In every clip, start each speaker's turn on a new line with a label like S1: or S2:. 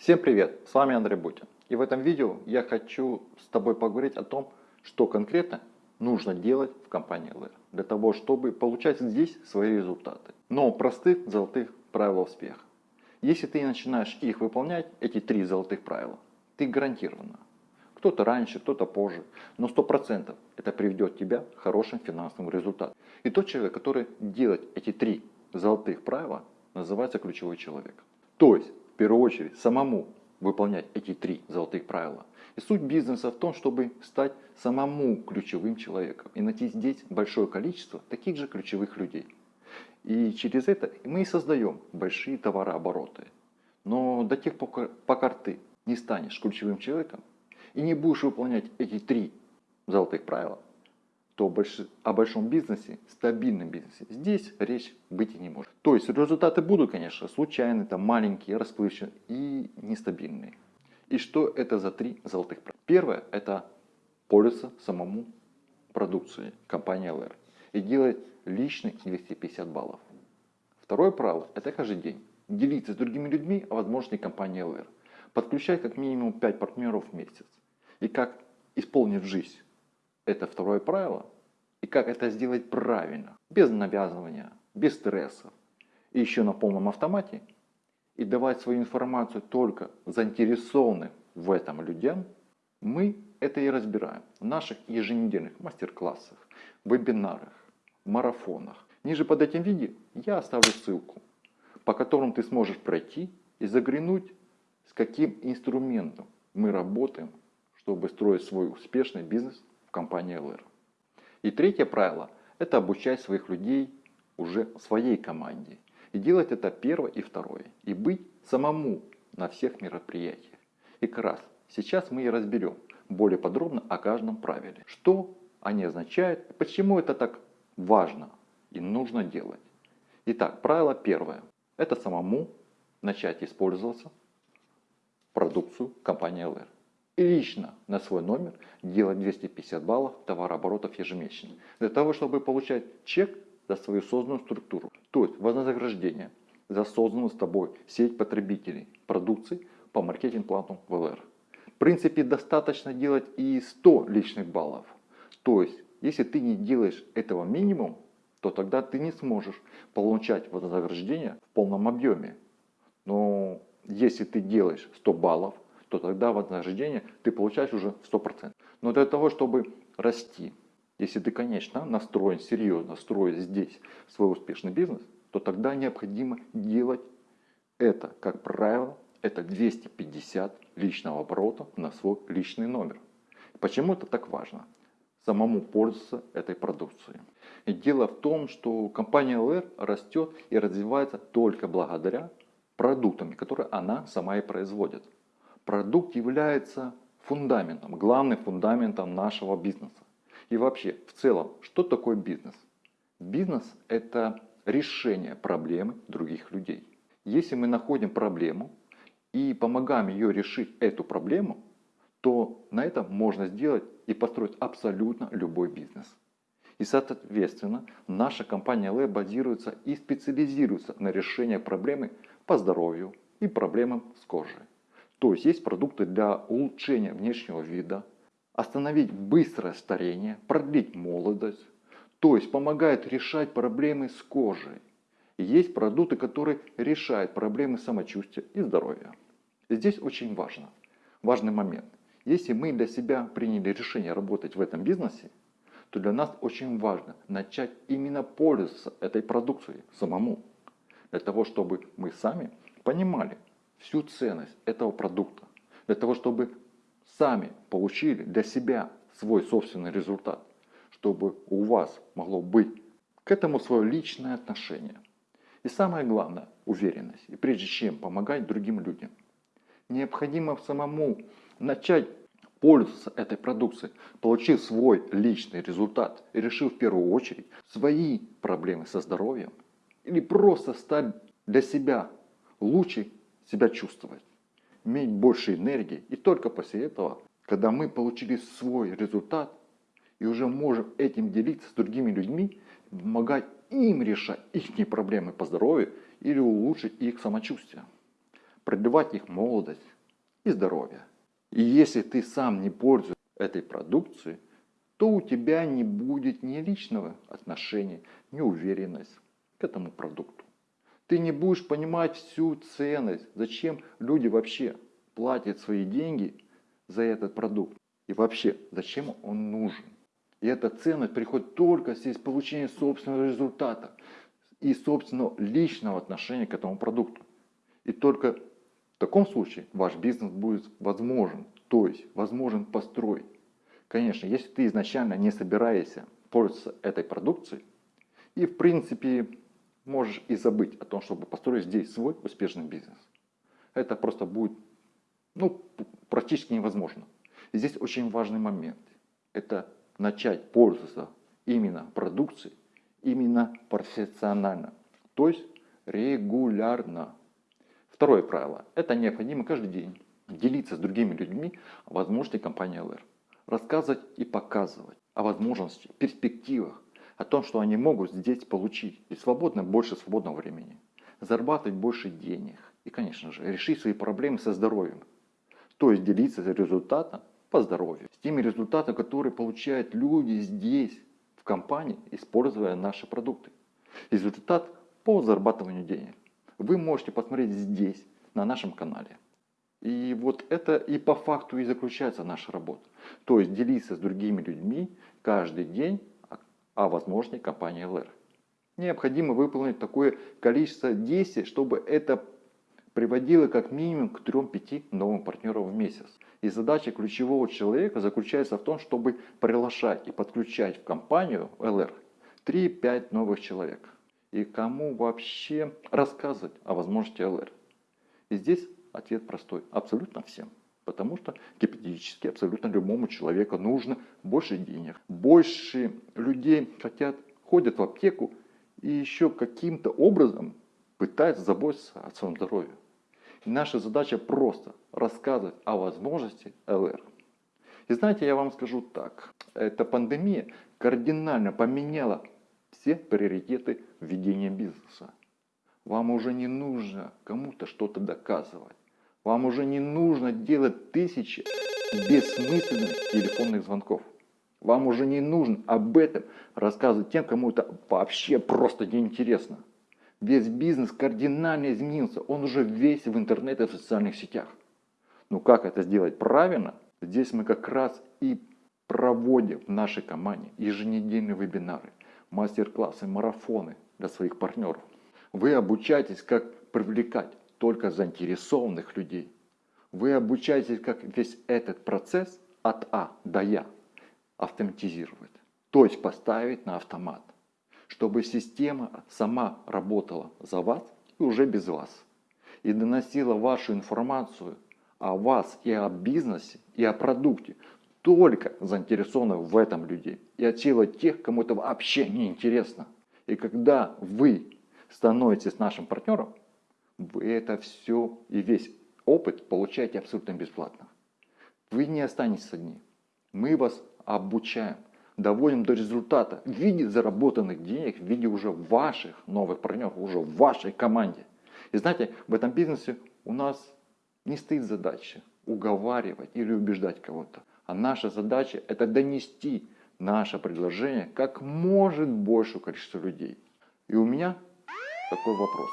S1: Всем привет, с вами Андрей Бутин. И в этом видео я хочу с тобой поговорить о том, что конкретно нужно делать в компании LR для того, чтобы получать здесь свои результаты. Но простых золотых правил успеха. Если ты начинаешь их выполнять, эти три золотых правила, ты гарантированно. Кто-то раньше, кто-то позже, но 100% это приведет тебя к хорошим финансовым результатам. И тот человек, который делает эти три золотых правила, называется ключевой человек. То есть, первую очередь, самому выполнять эти три золотых правила. И суть бизнеса в том, чтобы стать самому ключевым человеком и найти здесь большое количество таких же ключевых людей. И через это мы и создаем большие товарообороты. Но до тех пор, пока ты не станешь ключевым человеком и не будешь выполнять эти три золотых правила, то больш... о большом бизнесе, стабильном бизнесе, здесь речь быть и не может. То есть результаты будут, конечно, случайные, там, маленькие, расплывчатые и нестабильные. И что это за три золотых правила? Первое – это пользоваться самому продукцией компании LR и делать личных 250 баллов. Второе правило – это каждый день делиться с другими людьми о возможности компании LR. Подключать как минимум 5 партнеров в месяц. И как исполнить жизнь это второе правило. И как это сделать правильно, без навязывания, без стрессов. И еще на полном автомате. И давать свою информацию только заинтересованным в этом людям. Мы это и разбираем в наших еженедельных мастер-классах, вебинарах, марафонах. Ниже под этим видео я оставлю ссылку, по которым ты сможешь пройти и заглянуть, с каким инструментом мы работаем, чтобы строить свой успешный бизнес в компании LR. И третье правило – это обучать своих людей уже своей команде. И делать это первое и второе. И быть самому на всех мероприятиях. И как раз сейчас мы и разберем более подробно о каждом правиле. Что они означают, почему это так важно и нужно делать. Итак, правило первое. Это самому начать использоваться продукцию компании LR лично на свой номер делать 250 баллов товарооборотов ежемесячно. Для того, чтобы получать чек за свою созданную структуру. То есть вознаграждение за созданную с тобой сеть потребителей продукции по маркетинг-плану ВЛР. В принципе, достаточно делать и 100 личных баллов. То есть, если ты не делаешь этого минимум, то тогда ты не сможешь получать вознаграждение в полном объеме. Но если ты делаешь 100 баллов, то тогда вознаграждение ты получаешь уже 100%. Но для того, чтобы расти, если ты, конечно, настроен серьезно, строить здесь свой успешный бизнес, то тогда необходимо делать это, как правило, это 250 личного оборота на свой личный номер. Почему это так важно? Самому пользоваться этой продукцией. И дело в том, что компания LR растет и развивается только благодаря продуктам, которые она сама и производит продукт является фундаментом, главным фундаментом нашего бизнеса. И вообще, в целом, что такое бизнес? Бизнес – это решение проблемы других людей. Если мы находим проблему и помогаем ее решить эту проблему, то на этом можно сделать и построить абсолютно любой бизнес. И соответственно, наша компания LA базируется и специализируется на решении проблемы по здоровью и проблемам с кожей. То есть есть продукты для улучшения внешнего вида, остановить быстрое старение, продлить молодость, то есть помогает решать проблемы с кожей. И есть продукты, которые решают проблемы самочувствия и здоровья. Здесь очень важно, важный момент. Если мы для себя приняли решение работать в этом бизнесе, то для нас очень важно начать именно пользоваться этой продукцией самому. Для того, чтобы мы сами понимали, всю ценность этого продукта, для того, чтобы сами получили для себя свой собственный результат, чтобы у вас могло быть к этому свое личное отношение. И самое главное, уверенность. И прежде чем помогать другим людям, необходимо самому начать пользоваться этой продукцией, получив свой личный результат и решив в первую очередь свои проблемы со здоровьем или просто стать для себя лучше себя чувствовать, иметь больше энергии. И только после этого, когда мы получили свой результат и уже можем этим делиться с другими людьми, помогать им решать их проблемы по здоровью или улучшить их самочувствие. продлевать их молодость и здоровье. И если ты сам не пользуешься этой продукцией, то у тебя не будет ни личного отношения, ни уверенности к этому продукту. Ты не будешь понимать всю ценность, зачем люди вообще платят свои деньги за этот продукт. И вообще, зачем он нужен. И эта ценность приходит только из получения собственного результата и собственного личного отношения к этому продукту. И только в таком случае ваш бизнес будет возможен, то есть возможен построить. Конечно, если ты изначально не собираешься пользоваться этой продукцией, и в принципе можешь и забыть о том, чтобы построить здесь свой успешный бизнес. Это просто будет ну, практически невозможно. И здесь очень важный момент. Это начать пользоваться именно продукцией, именно профессионально. То есть регулярно. Второе правило. Это необходимо каждый день делиться с другими людьми о возможности компании LR. Рассказывать и показывать о возможности, перспективах, о том, что они могут здесь получить. И свободно больше свободного времени. Зарабатывать больше денег. И, конечно же, решить свои проблемы со здоровьем. То есть делиться результатом по здоровью. С теми результатами, которые получают люди здесь, в компании, используя наши продукты. Результат по зарабатыванию денег. Вы можете посмотреть здесь, на нашем канале. И вот это и по факту и заключается наша работа. То есть делиться с другими людьми каждый день о возможности компании LR. Необходимо выполнить такое количество действий, чтобы это приводило как минимум к 3-5 новым партнерам в месяц. И задача ключевого человека заключается в том, чтобы приглашать и подключать в компанию LR 3-5 новых человек. И кому вообще рассказывать о возможности LR? И здесь ответ простой. Абсолютно всем. Потому что гипотетически абсолютно любому человеку нужно больше денег. Больше людей хотят, ходят в аптеку и еще каким-то образом пытаются заботиться о своем здоровье. И наша задача просто рассказывать о возможности ЛР. И знаете, я вам скажу так. Эта пандемия кардинально поменяла все приоритеты ведения бизнеса. Вам уже не нужно кому-то что-то доказывать. Вам уже не нужно делать тысячи бессмысленных телефонных звонков. Вам уже не нужно об этом рассказывать тем, кому это вообще просто неинтересно. Весь бизнес кардинально изменился. Он уже весь в интернете и в социальных сетях. Ну как это сделать правильно? Здесь мы как раз и проводим в нашей команде еженедельные вебинары, мастер-классы, марафоны для своих партнеров. Вы обучаетесь, как привлекать только заинтересованных людей. Вы обучаетесь, как весь этот процесс от А до Я автоматизировать. То есть поставить на автомат чтобы система сама работала за вас и уже без вас. И доносила вашу информацию о вас и о бизнесе, и о продукте только заинтересованных в этом людей. И отсеяла тех, кому это вообще не интересно. И когда вы становитесь нашим партнером, это все и весь опыт получаете абсолютно бесплатно. Вы не останетесь одни. Мы вас обучаем доводим до результата в виде заработанных денег, в виде уже ваших новых партнеров, уже в вашей команде. И знаете, в этом бизнесе у нас не стоит задача уговаривать или убеждать кого-то. А наша задача это донести наше предложение как может большему количеству людей. И у меня такой вопрос.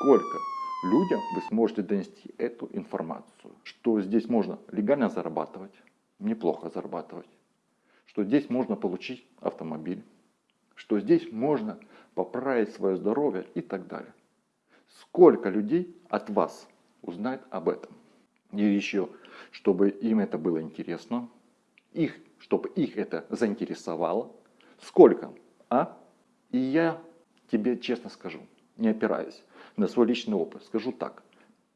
S1: Сколько людям вы сможете донести эту информацию? Что здесь можно легально зарабатывать, неплохо зарабатывать что здесь можно получить автомобиль, что здесь можно поправить свое здоровье и так далее. Сколько людей от вас узнает об этом? И еще, чтобы им это было интересно, их, чтобы их это заинтересовало. Сколько? А? И я тебе честно скажу, не опираясь на свой личный опыт, скажу так.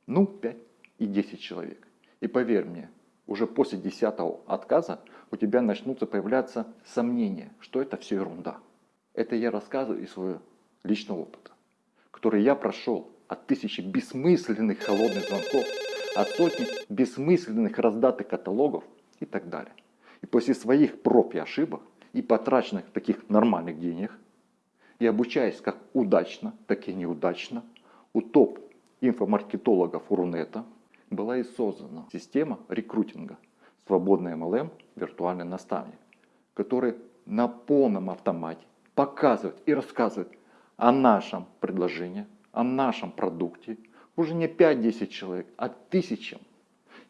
S1: Ну, 5 и 10 человек. И поверь мне, уже после десятого отказа у тебя начнутся появляться сомнения, что это все ерунда. Это я рассказываю из своего личного опыта, который я прошел от тысячи бессмысленных холодных звонков, от сотни бессмысленных раздатых каталогов и так далее. И после своих проб и ошибок и потраченных таких нормальных денег, и обучаясь как удачно, так и неудачно, у топ инфомаркетологов Рунета была и создана система рекрутинга «Свободный MLM. Виртуальный наставник», который на полном автомате показывает и рассказывает о нашем предложении, о нашем продукте. Уже не 5-10 человек, а тысячам.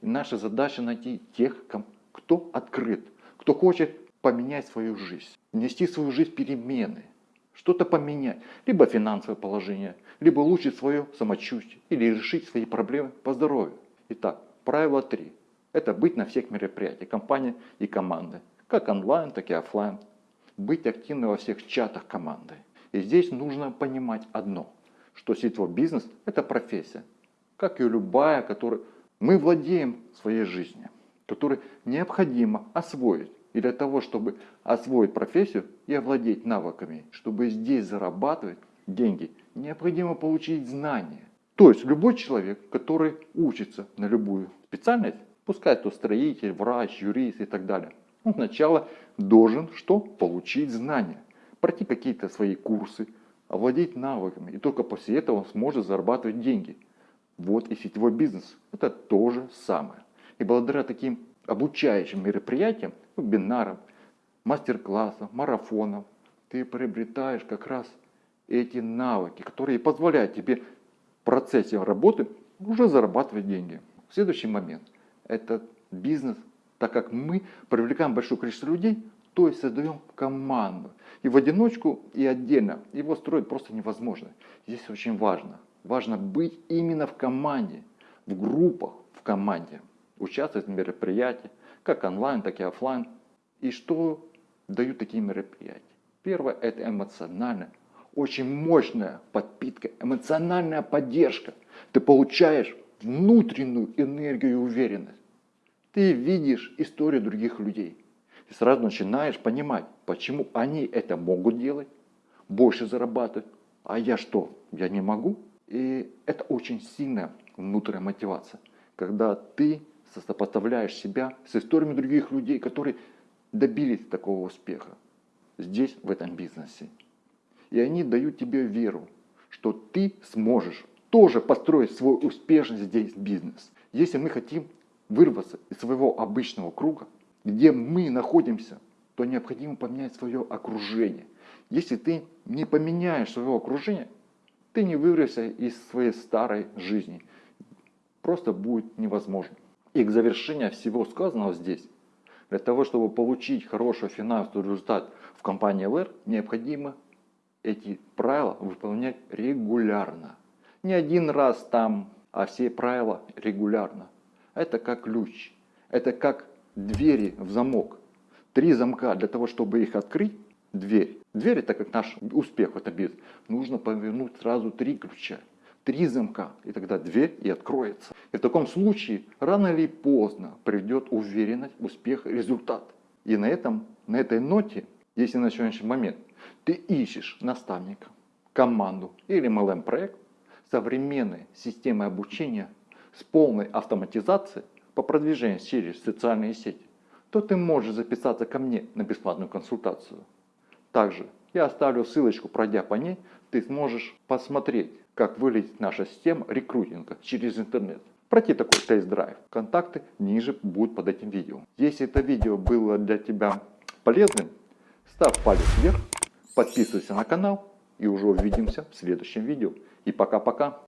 S1: И наша задача найти тех, кто открыт, кто хочет поменять свою жизнь, внести в свою жизнь перемены, что-то поменять, либо финансовое положение, либо улучшить свое самочувствие или решить свои проблемы по здоровью. Итак, правило 3. Это быть на всех мероприятиях, компании и команды, как онлайн, так и офлайн. Быть активным во всех чатах команды. И здесь нужно понимать одно, что сетевой бизнес – это профессия, как и любая, которой мы владеем своей жизнью, которую необходимо освоить. И для того, чтобы освоить профессию и овладеть навыками, чтобы здесь зарабатывать деньги, необходимо получить знания. То есть любой человек, который учится на любую специальность, пускай то строитель, врач, юрист и так далее, он сначала должен что? Получить знания, пройти какие-то свои курсы, овладеть навыками. И только после этого он сможет зарабатывать деньги. Вот и сетевой бизнес. Это то же самое. И благодаря таким обучающим мероприятиям, вебинарам, мастер-классам, марафонам, ты приобретаешь как раз эти навыки, которые позволяют тебе в процессе работы уже зарабатывать деньги. Следующий момент – это бизнес, так как мы привлекаем большое количество людей, то есть создаем команду. И в одиночку, и отдельно его строить просто невозможно. Здесь очень важно. Важно быть именно в команде, в группах в команде участвовать в мероприятиях, как онлайн, так и офлайн. И что дают такие мероприятия? Первое – это эмоциональная, очень мощная подпитка, эмоциональная поддержка. Ты получаешь внутреннюю энергию и уверенность. Ты видишь историю других людей. Ты сразу начинаешь понимать, почему они это могут делать, больше зарабатывать, а я что, я не могу? И это очень сильная внутренняя мотивация, когда ты сопоставляешь себя с историями других людей, которые добились такого успеха здесь, в этом бизнесе. И они дают тебе веру, что ты сможешь тоже построить свой успешный здесь бизнес. Если мы хотим вырваться из своего обычного круга, где мы находимся, то необходимо поменять свое окружение. Если ты не поменяешь свое окружение, ты не вырвешься из своей старой жизни. Просто будет невозможно. И к завершению всего сказанного здесь, для того, чтобы получить хороший финансовый результат в компании LR, необходимо эти правила выполнять регулярно. Не один раз там, а все правила регулярно. Это как ключ, это как двери в замок. Три замка для того, чтобы их открыть, дверь. Дверь это как наш успех в этом. Нужно повернуть сразу три ключа три замка, и тогда дверь и откроется. И в таком случае рано или поздно придет уверенность, успех, результат. И на, этом, на этой ноте, если на сегодняшний момент ты ищешь наставника, команду или MLM-проект, современной системой обучения с полной автоматизацией по продвижению через социальные сети, то ты можешь записаться ко мне на бесплатную консультацию. Также я оставлю ссылочку, пройдя по ней, ты сможешь посмотреть, как выглядит наша система рекрутинга через интернет. Пройти такой тест-драйв. Контакты ниже будут под этим видео. Если это видео было для тебя полезным, ставь палец вверх, подписывайся на канал и уже увидимся в следующем видео. И пока-пока.